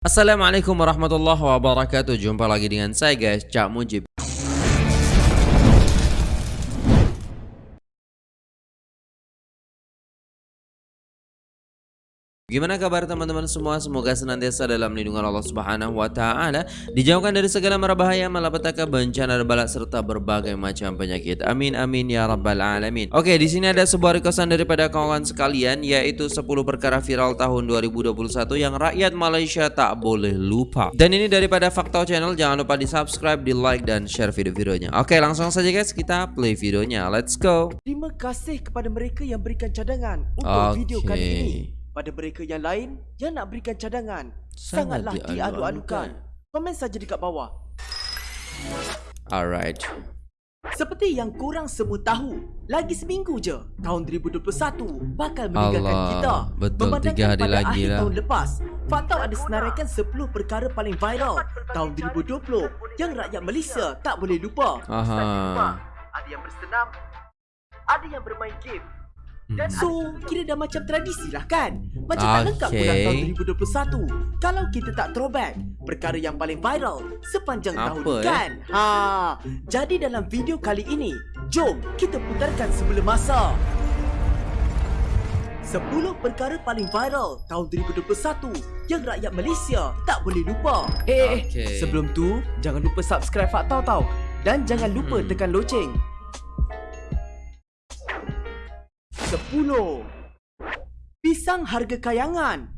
Assalamualaikum warahmatullahi wabarakatuh. Jumpa lagi dengan saya guys Cak Mujib Gimana kabar teman-teman semua? Semoga senantiasa dalam lindungan Allah Subhanahu wa taala, dijauhkan dari segala mara bahaya, malapetaka, bencana dan balak serta berbagai macam penyakit. Amin amin ya rabbal alamin. Oke, di sini ada sebuah requestan daripada kawan sekalian yaitu 10 perkara viral tahun 2021 yang rakyat Malaysia tak boleh lupa. Dan ini daripada Fakta Channel, jangan lupa di-subscribe, di-like dan share video-videonya. Oke, langsung saja guys, kita play videonya. Let's go. Terima kasih kepada mereka yang berikan cadangan untuk Okey. video kali ini. Pada mereka yang lain yang nak berikan cadangan, Sangat sangatlah diadu-adukan. diadu-adukan. Komen saja dekat bawah. Alright. Seperti yang korang semua tahu, lagi seminggu je tahun 2021 bakal meninggalkan Allah, kita. betul, Memandangkan tiga hari pada lagi akhir lah. tahun lepas, Fatau ada senaraikan 10 perkara paling viral tahun 2020 yang rakyat Malaysia tak boleh lupa. Aha. Ada yang bersenam, ada yang bermain game. Hmm. So, kira dah macam tradisi lah kan? Macam tak lengkap pula Okey. tahun 2021 Kalau kita tak throwback Perkara yang paling viral Sepanjang Apa, tahun eh? kan? Ha, Jadi dalam video kali ini Jom kita putarkan sebelum masa 10 perkara paling viral tahun 2021 yang rakyat Malaysia tak boleh lupa. Eh, eh, Okey. sebelum tu jangan lupa subscribe Faktau tau dan jangan lupa Hmm. tekan loceng. 10. Pisang harga kayangan.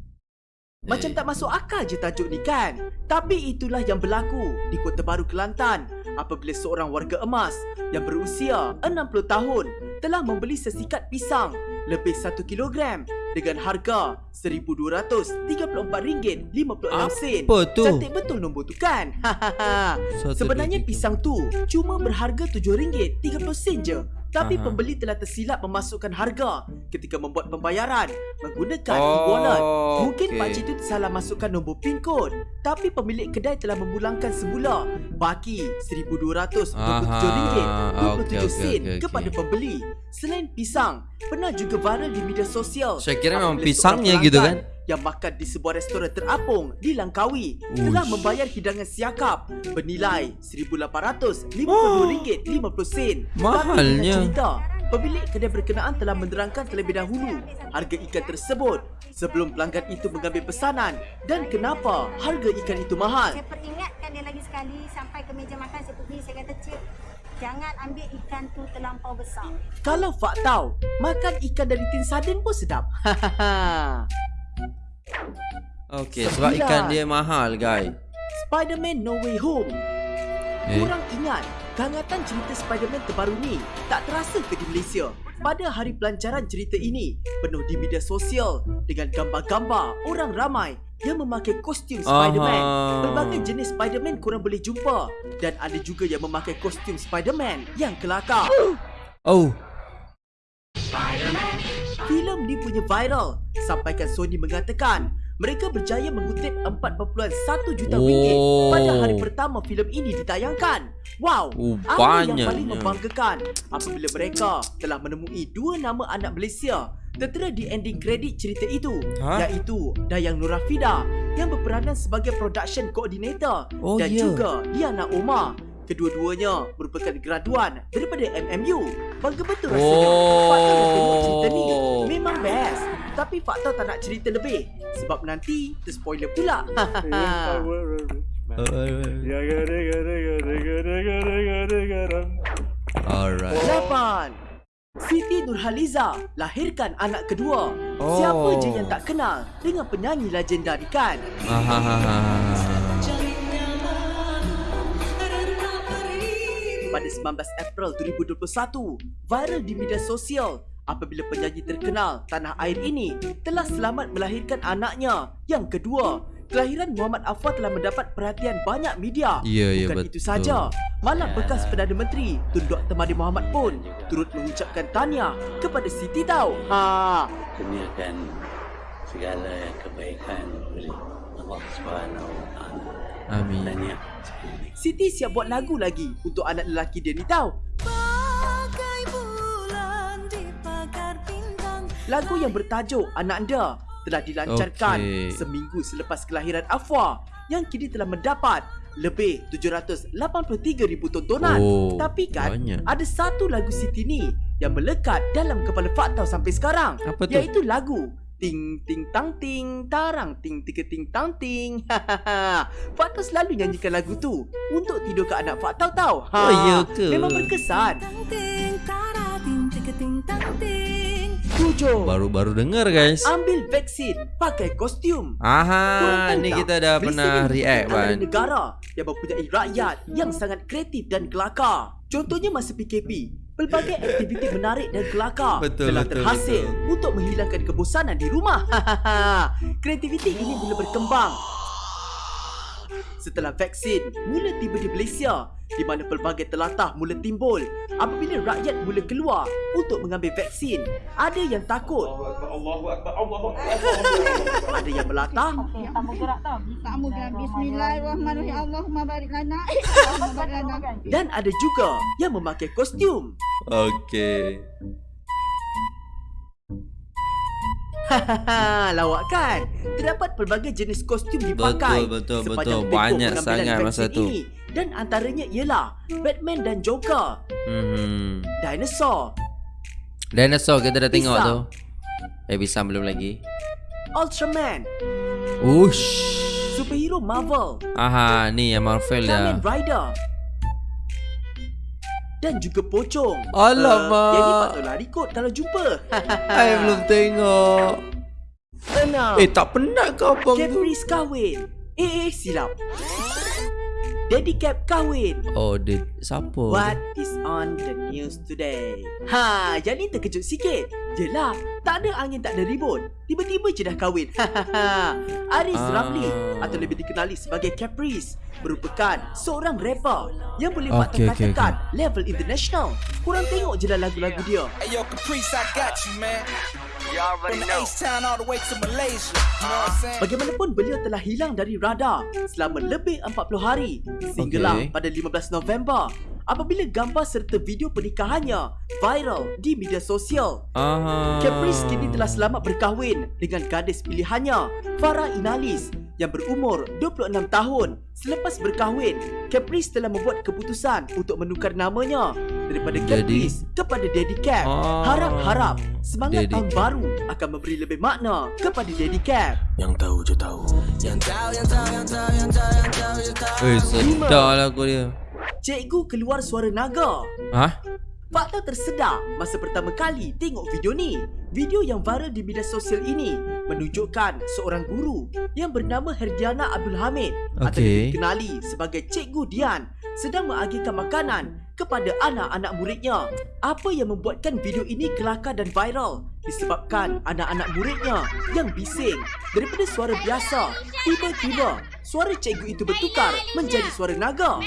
Macam tak masuk akal je tajuk ni kan? Tapi itulah yang berlaku di Kota Baru Kelantan apabila seorang warga emas yang berusia 60 tahun telah membeli sesikat pisang lebih 1 kilogram dengan harga RM1,234.56. Apa tu? Cantik betul nombor tu kan? Hahaha. Sebenarnya pisang tu cuma berharga RM7.30 je. Tapi Aha. pembeli telah tersilap memasukkan harga ketika membuat pembayaran menggunakan Oh, e-wallet. Mungkin okey. pakcik itu salah masukkan nombor PIN kod. Tapi pemilik kedai telah memulangkan semula baki RM1,227.27 Aha, okey, okey, sen okey, kepada pembeli. Selain pisang, pernah juga viral di media sosial. Saya kira memang pisangnya gitu kan? Yang makan di sebuah restoran terapung di Langkawi Uish. telah membayar hidangan siakap bernilai RM1,852.50. Mahalnya. Tapi dengan cerita, pemilik kedai berkenaan telah menerangkan terlebih dahulu harga ikan tersebut sebelum pelanggan itu mengambil pesanan dan kenapa harga ikan itu mahal. Saya peringatkan dia lagi sekali sampai ke meja makan saya pergi saya kata cik jangan ambil ikan tu terlampau besar. Kalau Fak tahu, makan ikan dari tin sardin pun sedap. Okey, sebab ikan dia mahal, guys. Spider-Man No Way Home. Eh. Kurang ingat, kehangatan cerita Spider-Man terbaru ni tak terasa ke di Malaysia. Pada hari pelancaran cerita ini, penuh di media sosial dengan gambar-gambar orang ramai yang memakai kostum Spider-Man. Berbagai jenis Spider-Man korang boleh jumpa dan ada juga yang memakai kostum Spider-Man yang kelakar. Oh, Filem ni punya viral sampaikan Sony mengatakan mereka berjaya mengutip 4.1 juta ringgit Oh. pada hari pertama filem ini ditayangkan. Wow, Oh, apa yang paling membanggakan apabila mereka telah menemui dua nama anak Malaysia tertera di ending kredit cerita itu Ha? iaitu Dayang Nurafida yang berperanan sebagai production coordinator Oh, dan ya. juga Diana Omar Kedua-duanya merupakan graduan daripada MMU. Bangga betul rasanya. Oh. Fakta dah tengok cerita ni. Memang best. Tapi Fakta tak nak cerita lebih. Sebab nanti terspoiler pula. alright. Lapan. Siti Nurhaliza lahirkan anak kedua. Oh. Siapa je yang tak kenal dengan penyanyi legenda ni kan? Ahahaha. Pada 19 April 2021 viral di media sosial apabila penyanyi terkenal tanah air ini telah selamat melahirkan anaknya yang kedua. Kelahiran Muhammad Afwan telah mendapat perhatian banyak media. Ya, ya, Bukan betul. itu saja, malah bekas Perdana Menteri Tun Dr. Mahathir Mohamad pun turut mengucapkan tahniah kepada Siti tau. Ha, kurniakan segala kebaikan oleh Allah Subhanahu Wa Taala. Amin. Tahniah. Siti siap buat lagu lagi untuk anak lelaki dia ni tau. Lagu yang bertajuk Anak Anda telah dilancarkan Okey. seminggu selepas kelahiran Afwa yang kini telah mendapat lebih 783,000 tontonan. Oh, Tapi kan banyak. ada satu lagu Siti ni yang melekat dalam kepala Faktau sampai sekarang Apa tu? iaitu lagu Ting ting tang ting tarang ting tiga ting tang ting. Faktau selalu nyanyikan lagu tu untuk tidur ke anak Faktau tau. Ha, Oh, ya ke? Memang berkesan. ting tara ting tika ting tang ting Tujuh. Baru-baru dengar guys. Ambil vaksin pakai kostum. Aha, tahu ni tak? kita dah pernah react ban. negara yang mempunyai rakyat yang sangat kreatif dan kelakar. Contohnya masa PKP, pelbagai aktiviti menarik dan kelakar Betul, telah betul, terhasil betul. untuk menghilangkan kebosanan di rumah. Kreativiti ini mula berkembang setelah vaksin mula tiba di Malaysia di mana pelbagai telatah mula timbul apabila rakyat mula keluar untuk mengambil vaksin. Ada yang takut. Ada yang melatah dan ada juga yang memakai kostum. Okey. Hahaha, lawak kan? Terdapat pelbagai jenis kostum dipakai Betul, betul, sepanjang betul. Banyak sangat masa tu. Ini. Dan antaranya ialah Batman dan Joker, Hmm. Dinosaur, Dinosaur kita dah tengok Pisang. tu. Eh, pisang belum lagi. Ultraman, Ush. superhero Marvel, Aha, ni yang Marvel dah. Kamen Rider dan juga pocong. Alamak. Uh, yang ni patut lari kot kalau jumpa. Saya belum tengok. Enam. Eh, tak penat ke abang tu? Caprice kahwin. Eh, eh, silap. Daddy Cap kahwin. Oh, dia siapa? What is on the news today? Ha, yang ni terkejut sikit. Yelah, tak ada angin tak ada ribut. Tiba-tiba je dah kahwin. Aris Ah. Ramli atau lebih dikenali sebagai Caprice merupakan seorang rapper yang boleh Okey, okey, katakan level international. Kurang tengok je lah lagu-lagu dia. Hey yo, Caprice, I got you, man. From the H-Town all the way to Malaysia. You know what I'm saying? Bagaimanapun beliau telah hilang dari radar selama lebih 40 hari sehinggalah Okey. pada 15 November apabila gambar serta video pernikahannya viral di media sosial. Aha. Caprice kini telah selamat berkahwin dengan gadis pilihannya, Farah Inalis yang berumur 26 tahun. Selepas berkahwin, Caprice telah membuat keputusan untuk menukar namanya daripada Jadi? Caprice kepada Daddy Cap. Ah. Harap-harap semangat Daddy tahun baru akan memberi lebih makna kepada Daddy Cap. Yang tahu je tahu. Yang tahu, yang tahu, yang tahu, yang tahu, yang tahu, yang tahu. Eh, sedar lagu dia. Cikgu keluar suara naga. Hah? Fakta tersedar masa pertama kali tengok video ni. Video yang viral di media sosial ini menunjukkan seorang guru yang bernama Herdiana Abdul Hamid atau Okey. dikenali sebagai Cikgu Dian sedang mengagihkan makanan kepada anak-anak muridnya. Apa yang membuatkan video ini kelakar dan viral disebabkan anak-anak muridnya yang bising daripada suara biasa tiba-tiba suara cikgu itu bertukar menjadi suara naga.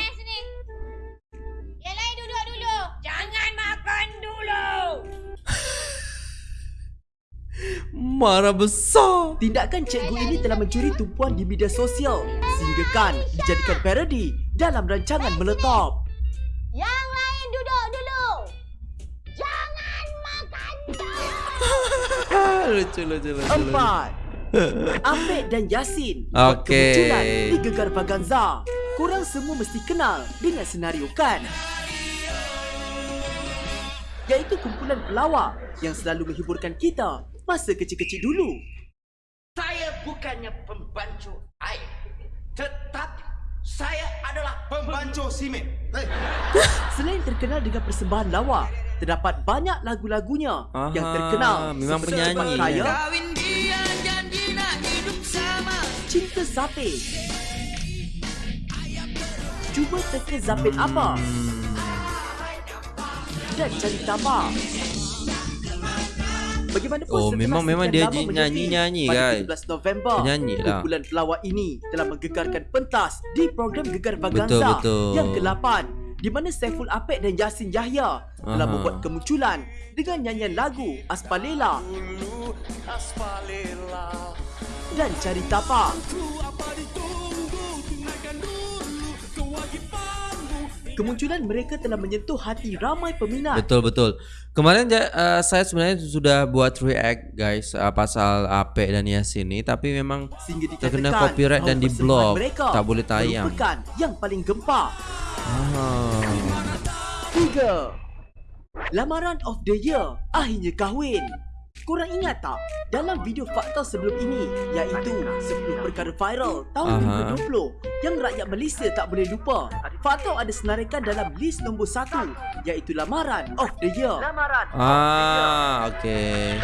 Marah besar. Tindakan cikgu ini telah mencuri tumpuan di media sosial sehinggakan dijadikan parodi dalam rancangan meletop. Yang lain duduk dulu. Jangan makan dulu. Ah, lucu, lucu, lucu. Empat. Apek dan Yasin buat Okey. kemunculan di Gegar. Korang semua mesti kenal dengan senario kan? Iaitu kumpulan pelawak yang selalu menghiburkan kita masa kecil-kecil dulu. Saya bukannya pembancu air Tetapi saya adalah pembancu simen hey. Selain terkenal dengan persembahan lawak, terdapat banyak lagu-lagunya yang terkenal memang seperti penyanyi ya. Kaya, Kawin dia janji nak hidup sama. Cinta Sate. Cuba teka Zapin apa? Dan Cari Tabak. Bagaimanapun Oh, memang- memang dia lama ji- menyepi, nyanyi-nyanyi, pada guys. 17 November, Penyanyi lah. kumpulan pelawak ini telah menggegarkan pentas di program Gegar Vaganza Betul, betul. yang ke-8 di mana Saiful Apek dan Yasin Yahya telah Aha. membuat kemunculan dengan nyanyian lagu Aspalela dan Cari Tapak. Kemunculan mereka telah menyentuh hati ramai peminat. Betul betul. Kemarin uh, saya sebenarnya sudah buat react guys uh, pasal Ape dan Yasin ni tapi memang terkena copyright dan bahawa di persembahan blog. mereka Tak boleh tayang. Merupakan yang paling gempar. Ah. Tiga. Lamaran of the year akhirnya kahwin. Korang ingat tak dalam video fakta sebelum ini iaitu 10 perkara viral tahun Aha. 2020 yang rakyat Malaysia tak boleh lupa. Fakta ada senaraikan dalam list nombor 1 iaitu lamaran of the year. Lamaran. Ah, okey.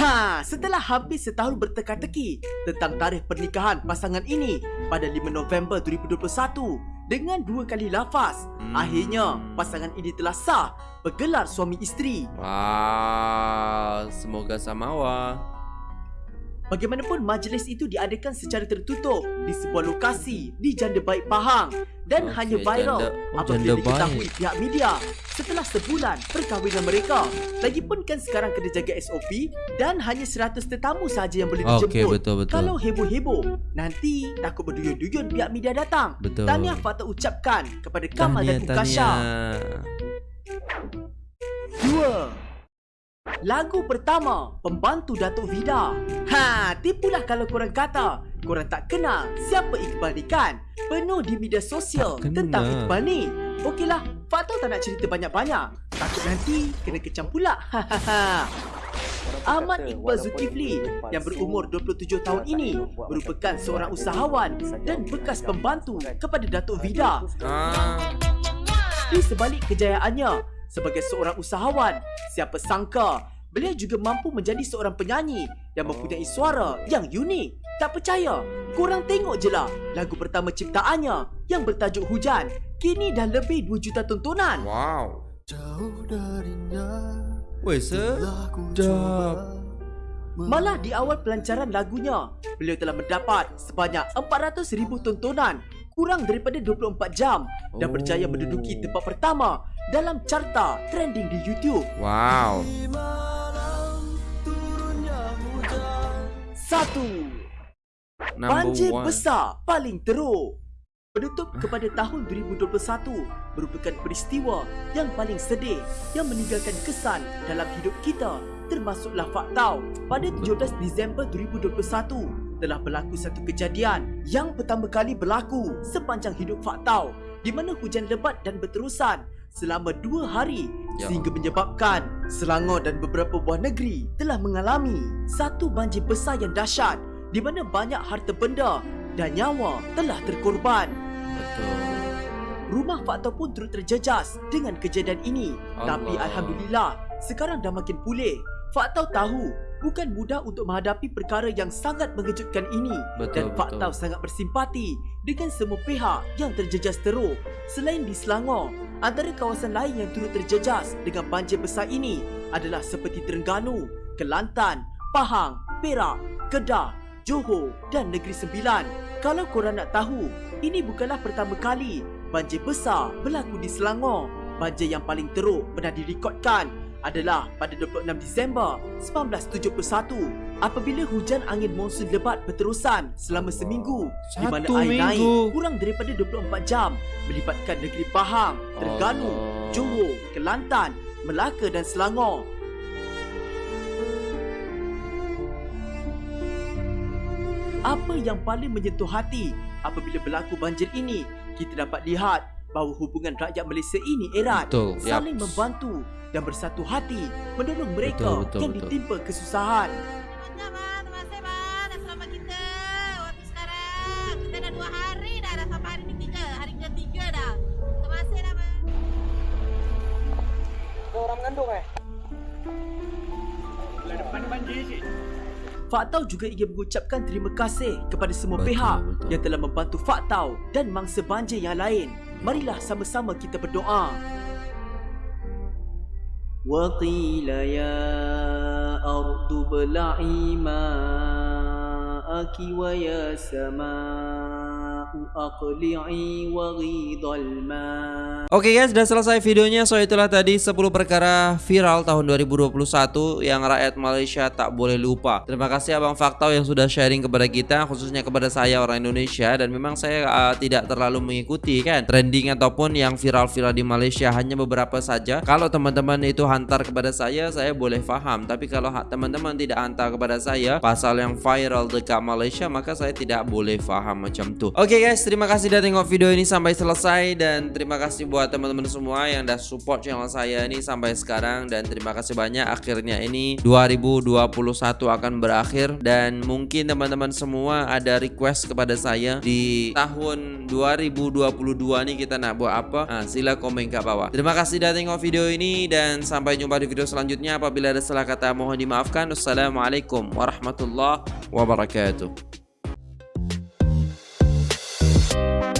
Ha, setelah hampir setahun berteka-teki tentang tarikh pernikahan pasangan ini pada 5 November 2021 dengan dua kali lafaz, Hmm. akhirnya pasangan ini telah sah bergelar suami isteri. Wah, semoga samawa. Bagaimanapun majlis itu diadakan secara tertutup di sebuah lokasi di Janda Baik Pahang dan Okey, hanya viral Janda- oh, apabila Janda diketahui Baik. pihak media setelah sebulan perkahwinan mereka. Lagipun kan sekarang kena jaga SOP dan hanya 100 tetamu sahaja yang boleh dijemput. betul, betul. Kalau heboh-heboh, nanti takut berduyun-duyun pihak media datang. Betul. Tahniah Fakta ucapkan kepada Kamal Tahniah, dan Ukasha. tahniah. Dua. Lagu pertama Pembantu Datuk Vida. Ha, tipulah kalau korang kata. Korang tak kenal siapa Iqbal ni kan Penuh di media sosial tentang Iqbal ni. Okeylah, Fakta tak nak cerita banyak-banyak? Takut nanti kena kecam pula. Hahaha Ahmad Iqbal Zulkifli yang berumur 27 tahun ini merupakan seorang usahawan dan bekas pembantu kepada Datuk Vida. Ah, di sebalik kejayaannya sebagai seorang usahawan, siapa sangka beliau juga mampu menjadi seorang penyanyi yang mempunyai suara yang unik. Tak percaya? Korang tengok je lah lagu pertama ciptaannya yang bertajuk Hujan. Kini dah lebih 2 juta tontonan. wow. Weh, sedap. Malah di awal pelancaran lagunya, beliau telah mendapat sebanyak 400,000 tontonan kurang daripada 24 jam dan Oh. berjaya menduduki tempat pertama dalam carta trending di YouTube. Wow. Satu. Number Banjir one. besar paling teruk. Penutup kepada tahun 2021 merupakan peristiwa yang paling sedih yang meninggalkan kesan dalam hidup kita termasuklah Faktau. Pada 17 Disember 2021 telah berlaku satu kejadian yang pertama kali berlaku sepanjang hidup Faktau di mana hujan lebat dan berterusan selama dua hari Ya sehingga menyebabkan Selangor dan beberapa buah negeri telah mengalami satu banjir besar yang dahsyat di mana banyak harta benda dan nyawa telah terkorban. Betul. Rumah Fakta pun turut terjejas dengan kejadian ini. Allah. Tapi Alhamdulillah, sekarang dah makin pulih. Fakta tahu bukan mudah untuk menghadapi perkara yang sangat mengejutkan ini Betul, dan Fakta betul. sangat bersimpati dengan semua pihak yang terjejas teruk. Selain di Selangor, antara kawasan lain yang turut terjejas dengan banjir besar ini adalah seperti Terengganu, Kelantan, Pahang, Perak, Kedah, Johor dan Negeri Sembilan. Kalau korang nak tahu, ini bukanlah pertama kali banjir besar berlaku di Selangor. Banjir yang paling teruk pernah direkodkan adalah pada 26 Disember 1971 apabila hujan angin monsun lebat berterusan selama seminggu di mana Satu air minggu. naik kurang daripada 24 jam melibatkan negeri Pahang, Terengganu, Allah. Johor, Kelantan, Melaka dan Selangor. Apa yang paling menyentuh hati apabila berlaku banjir ini? Kita dapat lihat bahawa hubungan rakyat Malaysia ini erat, Betul, saling membantu dan bersatu hati menolong mereka Betul, betul, yang betul. ditimpa kesusahan. Bang. Faktau juga ingin mengucapkan terima kasih kepada semua Betul, pihak betul. yang telah membantu Faktau dan mangsa banjir yang lain Marilah sama-sama kita berdoa. وقيل يا أرض ابلعي ماءك ويا سماء aqli'i Okay guys, sudah selesai videonya. So itulah tadi 10 perkara viral tahun 2021 yang rakyat Malaysia tak boleh lupa. Terima kasih Abang Faktau yang sudah sharing kepada kita, khususnya kepada saya orang Indonesia dan memang saya uh, tidak terlalu mengikuti kan trending ataupun yang viral-viral di Malaysia hanya beberapa saja. Kalau teman-teman itu hantar kepada saya, saya boleh faham. Tapi kalau ha- teman-teman tidak hantar kepada saya pasal yang viral dekat Malaysia, maka saya tidak boleh faham macam tuh. Okay guys, terima kasih sudah tengok video ini sampai selesai dan terima kasih buat teman-teman semua yang dah support channel saya ini sampai sekarang dan terima kasih banyak. Akhirnya ini 2021 akan berakhir dan mungkin teman-teman semua ada request kepada saya di tahun 2022 nih kita nak buat apa? Nah, sila komen kat bawah. Terima kasih sudah tengok video ini dan sampai jumpa di video selanjutnya. Apabila ada salah kata mohon dimaafkan. Wassalamualaikum warahmatullahi wabarakatuh you